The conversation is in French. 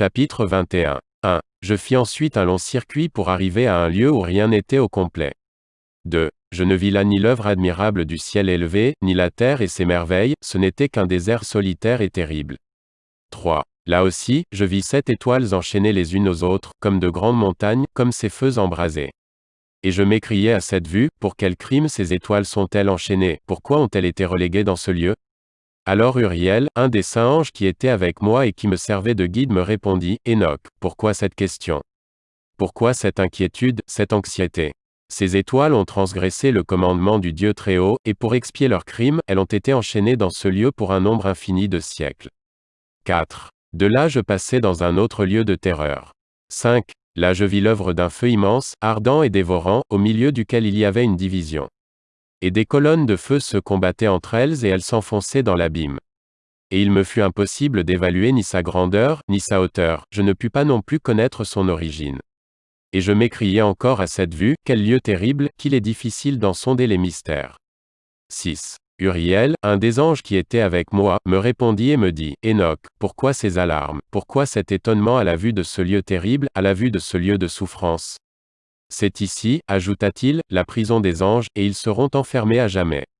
Chapitre 21. 1. Je fis ensuite un long circuit pour arriver à un lieu où rien n'était au complet. 2. Je ne vis là ni l'œuvre admirable du ciel élevé, ni la terre et ses merveilles, ce n'était qu'un désert solitaire et terrible. 3. Là aussi, je vis sept étoiles enchaînées les unes aux autres, comme de grandes montagnes, comme ces feux embrasés. Et je m'écriai à cette vue, pour quel crime ces étoiles sont-elles enchaînées, pourquoi ont-elles été reléguées dans ce lieu? Alors Uriel, un des saints anges qui était avec moi et qui me servait de guide me répondit, Enoch, pourquoi cette question? Pourquoi cette inquiétude, cette anxiété? Ces étoiles ont transgressé le commandement du Dieu Très-Haut, et pour expier leurs crimes, elles ont été enchaînées dans ce lieu pour un nombre infini de siècles. 4. De là je passai dans un autre lieu de terreur. 5. Là je vis l'œuvre d'un feu immense, ardent et dévorant, au milieu duquel il y avait une division. Et des colonnes de feu se combattaient entre elles et elles s'enfonçaient dans l'abîme. Et il me fut impossible d'évaluer ni sa grandeur, ni sa hauteur, je ne pus pas non plus connaître son origine. Et je m'écriai encore à cette vue, quel lieu terrible, qu'il est difficile d'en sonder les mystères. 6. Uriel, un des anges qui était avec moi, me répondit et me dit, Enoch, pourquoi ces alarmes, pourquoi cet étonnement à la vue de ce lieu terrible, à la vue de ce lieu de souffrance? C'est ici, ajouta-t-il, la prison des anges, et ils seront enfermés à jamais.